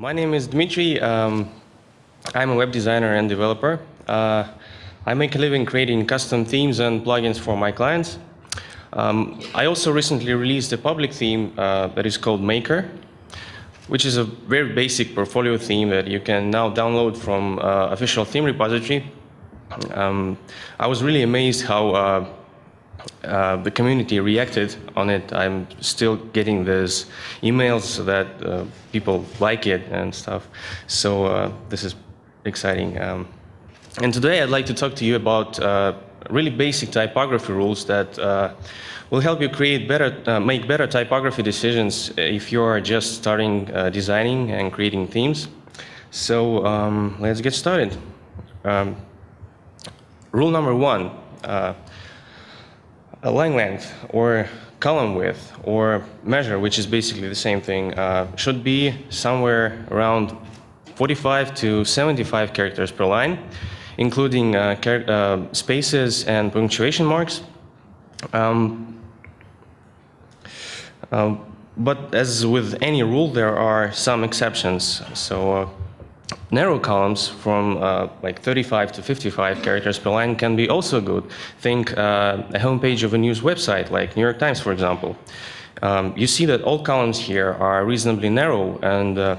My name is Dmitry. Um, I'm a web designer and developer. Uh, I make a living creating custom themes and plugins for my clients. Um, I also recently released a public theme uh, that is called Maker, which is a very basic portfolio theme that you can now download from uh, official theme repository. Um, I was really amazed how uh, the community reacted on it. I'm still getting these emails that uh, people like it and stuff. So uh, this is exciting. Um, and today I'd like to talk to you about uh, really basic typography rules that uh, will help you create better, make better typography decisions if you are just starting designing and creating themes. So um, let's get started. Um, rule number one a line length or column width or measure, which is basically the same thing, uh, should be somewhere around 45 to 75 characters per line, including uh, uh, spaces and punctuation marks. Um, um, but as with any rule, there are some exceptions. So uh, Narrow columns from uh, like 35 to 55 characters per line can be also good. Think uh, a homepage of a news website like New York Times, for example. Um, you see that all columns here are reasonably narrow and uh,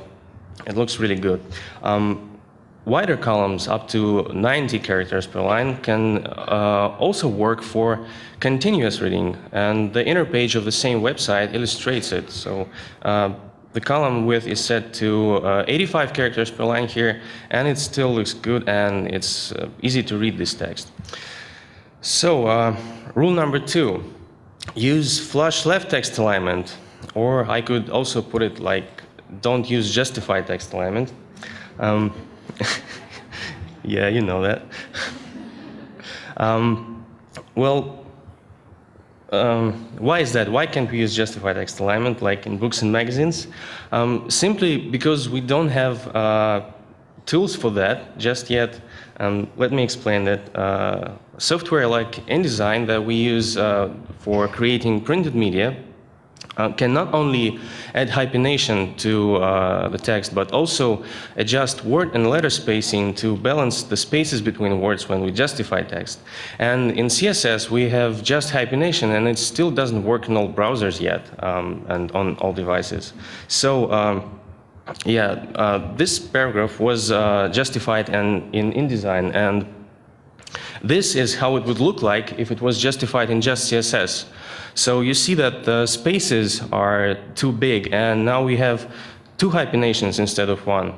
it looks really good. Um, wider columns up to 90 characters per line can uh, also work for continuous reading and the inner page of the same website illustrates it. So uh, the column width is set to uh, 85 characters per line here, and it still looks good and it's uh, easy to read this text. So, uh, rule number two, use flush left text alignment, or I could also put it like, don't use justified text alignment. Um, yeah, you know that. um, well, um, why is that? Why can't we use justified text alignment like in books and magazines? Um, simply because we don't have uh, tools for that just yet. Um, let me explain that. Uh, software like InDesign that we use uh, for creating printed media uh, can not only add hyphenation to uh, the text, but also adjust word and letter spacing to balance the spaces between words when we justify text. And in CSS, we have just hyphenation, and it still doesn't work in all browsers yet um, and on all devices. So. Um, yeah, uh, this paragraph was uh, justified in, in InDesign, and this is how it would look like if it was justified in just CSS. So you see that the spaces are too big, and now we have two hyphenations instead of one.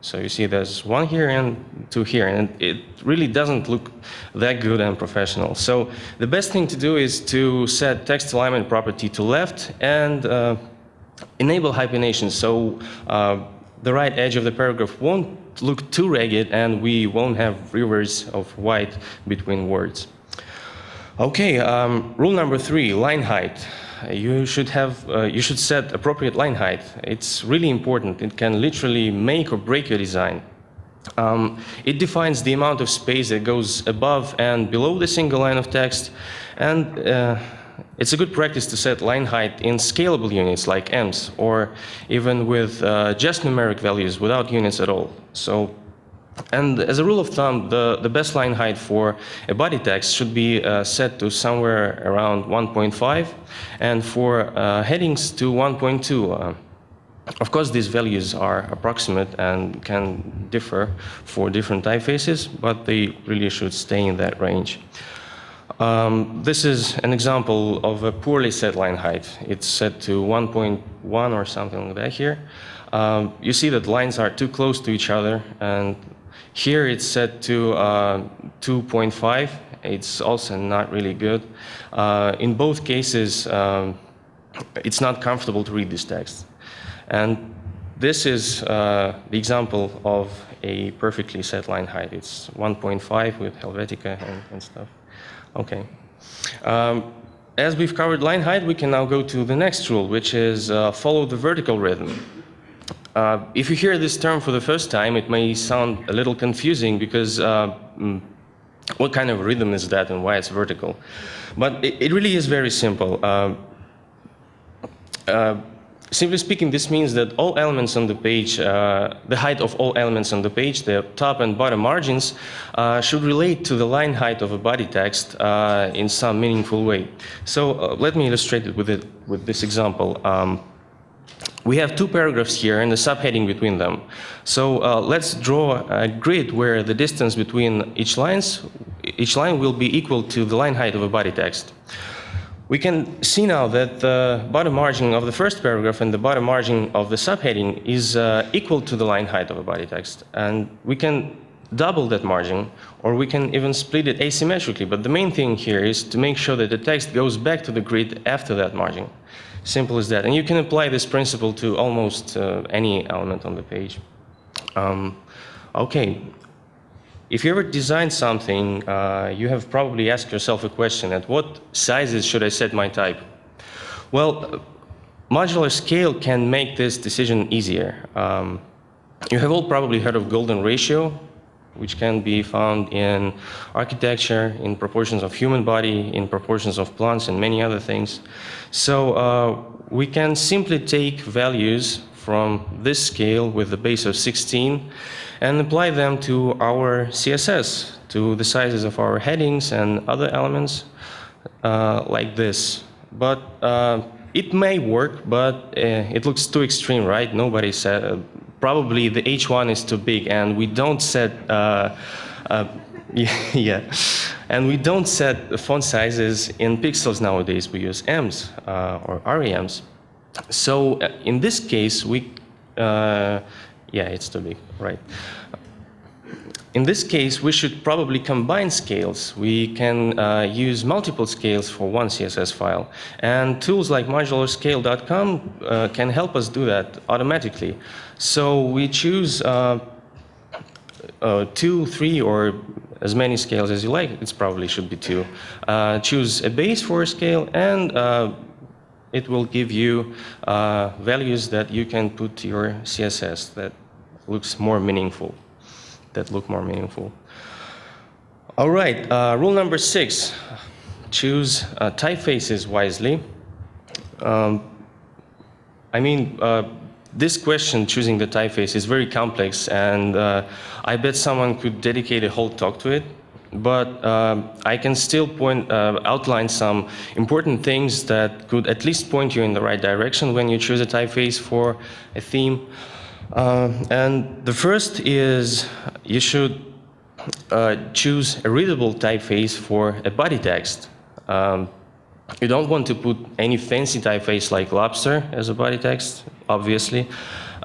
So you see there's one here and two here, and it really doesn't look that good and professional. So the best thing to do is to set text alignment property to left and uh, enable hyphenation. So uh, the right edge of the paragraph won't look too ragged and we won't have rivers of white between words. Okay, um, rule number three, line height. You should have, uh, you should set appropriate line height. It's really important. It can literally make or break your design. Um, it defines the amount of space that goes above and below the single line of text, and uh, it's a good practice to set line height in scalable units like ems, or even with uh, just numeric values without units at all. So, and as a rule of thumb, the, the best line height for a body text should be uh, set to somewhere around 1.5, and for uh, headings to 1.2. Uh, of course, these values are approximate and can differ for different typefaces, but they really should stay in that range. Um, this is an example of a poorly set line height. It's set to 1.1 or something like that here. Um, you see that lines are too close to each other, and here it's set to uh, 2.5. It's also not really good. Uh, in both cases, um, it's not comfortable to read this text. And this is uh, the example of a perfectly set line height. It's 1.5 with Helvetica and, and stuff. Okay. Um, as we've covered line height, we can now go to the next rule, which is uh, follow the vertical rhythm. Uh, if you hear this term for the first time, it may sound a little confusing because uh, mm, what kind of rhythm is that and why it's vertical? But it, it really is very simple. Uh, uh simply speaking, this means that all elements on the page, uh, the height of all elements on the page, the top and bottom margins, should relate to the line height of a body text in some meaningful way. So let me illustrate it with, it, with this example. Um, we have two paragraphs here and a subheading between them. So uh, let's draw a grid where the distance between each lines, each line will be equal to the line height of a body text. We can see now that the bottom margin of the first paragraph and the bottom margin of the subheading is uh, equal to the line height of a body text. And we can double that margin, or we can even split it asymmetrically. But the main thing here is to make sure that the text goes back to the grid after that margin. Simple as that. And you can apply this principle to almost uh, any element on the page. Um, okay. If you ever design something, uh, you have probably asked yourself a question, at what sizes should I set my type? Well, modular scale can make this decision easier. Um, you have all probably heard of golden ratio, which can be found in architecture, in proportions of human body, in proportions of plants, and many other things. So uh, we can simply take values from this scale with the base of 16 and apply them to our CSS, to the sizes of our headings and other elements uh, like this. But uh, it may work, but uh, it looks too extreme, right? Nobody said, probably the H1 is too big and we don't set, uh, uh, yeah, and we don't set font sizes in pixels nowadays. We use ems uh, or REMs. So uh, in this case, we, uh, yeah, it's too big, right. In this case, we should probably combine scales. We can uh, use multiple scales for one CSS file. And tools like modularscale.com uh, can help us do that automatically. So we choose uh, uh, two, three, or as many scales as you like. It probably should be two. Uh, choose a base for a scale, and uh, it will give you values that you can put to your CSS that looks more meaningful that look more meaningful. All right, uh, rule number six, choose uh, typefaces wisely. Um, I mean, uh, this question, choosing the typeface, is very complex, and uh, I bet someone could dedicate a whole talk to it. But uh, I can still point, uh, outline some important things that could at least point you in the right direction when you choose a typeface for a theme. Uh, and the first is you should uh, choose a readable typeface for a body text. Um, you don't want to put any fancy typeface like lobster as a body text, obviously.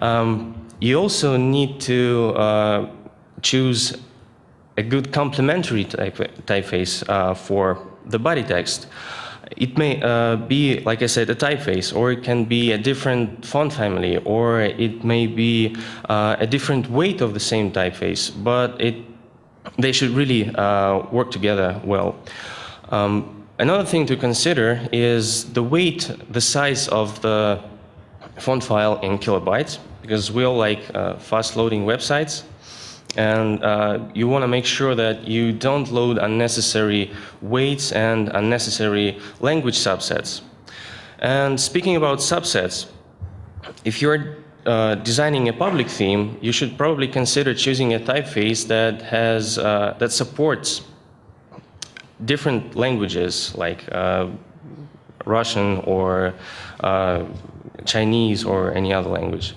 Um, you also need to uh, choose a good complementary type, typeface uh, for the body text. It may uh, be, like I said, a typeface, or it can be a different font family, or it may be uh, a different weight of the same typeface, but it, they should really uh, work together well. Um, another thing to consider is the weight, the size of the font file in kilobytes, because we all like uh, fast-loading websites. And uh, you want to make sure that you don't load unnecessary weights and unnecessary language subsets. And speaking about subsets, if you're uh, designing a public theme, you should probably consider choosing a typeface that has uh, that supports different languages like uh, Russian or uh, Chinese or any other language.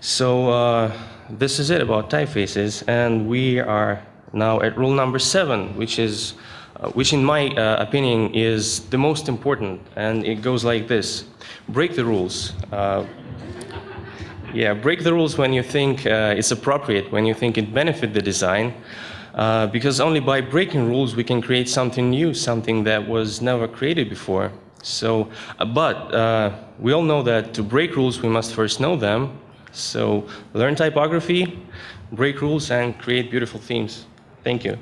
So uh, this is it about typefaces, and we are now at rule number seven, which is, uh, which in my uh, opinion is the most important, and it goes like this: break the rules. Uh, yeah, break the rules when you think uh, it's appropriate, when you think it benefit the design, uh, because only by breaking rules we can create something new, something that was never created before. So, uh, but we all know that to break rules we must first know them, so learn typography, break rules, and create beautiful themes. Thank you.